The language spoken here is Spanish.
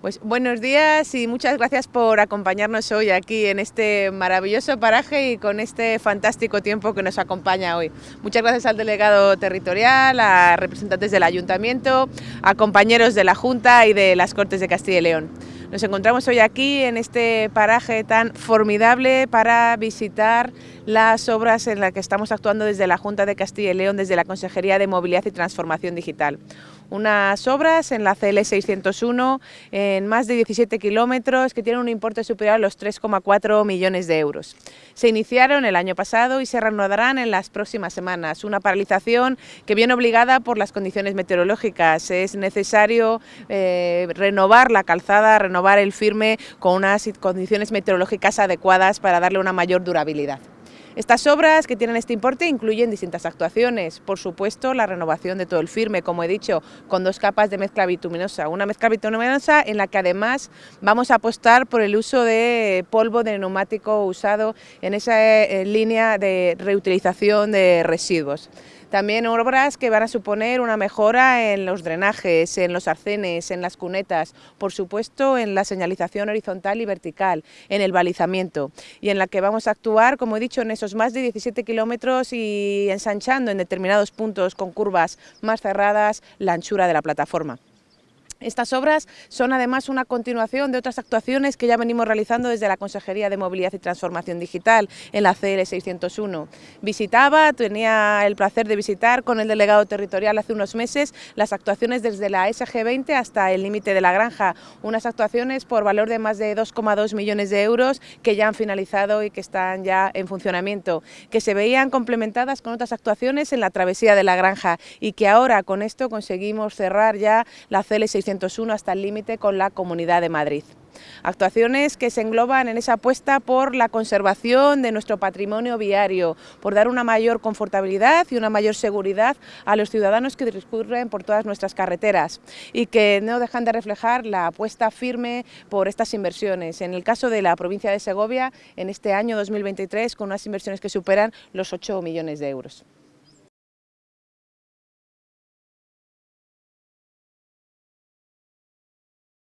Pues buenos días y muchas gracias por acompañarnos hoy aquí en este maravilloso paraje y con este fantástico tiempo que nos acompaña hoy. Muchas gracias al delegado territorial, a representantes del ayuntamiento, a compañeros de la Junta y de las Cortes de Castilla y León. Nos encontramos hoy aquí en este paraje tan formidable para visitar las obras en las que estamos actuando desde la Junta de Castilla y León, desde la Consejería de Movilidad y Transformación Digital unas obras en la CL 601 en más de 17 kilómetros que tienen un importe superior a los 3,4 millones de euros. Se iniciaron el año pasado y se reanudarán en las próximas semanas. Una paralización que viene obligada por las condiciones meteorológicas. Es necesario eh, renovar la calzada, renovar el firme con unas condiciones meteorológicas adecuadas para darle una mayor durabilidad. Estas obras que tienen este importe incluyen distintas actuaciones, por supuesto la renovación de todo el firme, como he dicho, con dos capas de mezcla bituminosa, una mezcla bituminosa en la que además vamos a apostar por el uso de polvo de neumático usado en esa eh, línea de reutilización de residuos. También obras que van a suponer una mejora en los drenajes, en los arcenes, en las cunetas, por supuesto en la señalización horizontal y vertical, en el balizamiento y en la que vamos a actuar, como he dicho, en esos más de 17 kilómetros y ensanchando en determinados puntos con curvas más cerradas la anchura de la plataforma. Estas obras son además una continuación de otras actuaciones que ya venimos realizando desde la Consejería de Movilidad y Transformación Digital en la CL 601. Visitaba, tenía el placer de visitar con el delegado territorial hace unos meses las actuaciones desde la SG20 hasta el límite de la granja, unas actuaciones por valor de más de 2,2 millones de euros que ya han finalizado y que están ya en funcionamiento, que se veían complementadas con otras actuaciones en la travesía de la granja y que ahora con esto conseguimos cerrar ya la CL 601 hasta el límite con la Comunidad de Madrid. Actuaciones que se engloban en esa apuesta por la conservación de nuestro patrimonio viario, por dar una mayor confortabilidad y una mayor seguridad a los ciudadanos que discurren por todas nuestras carreteras y que no dejan de reflejar la apuesta firme por estas inversiones. En el caso de la provincia de Segovia, en este año 2023, con unas inversiones que superan los 8 millones de euros.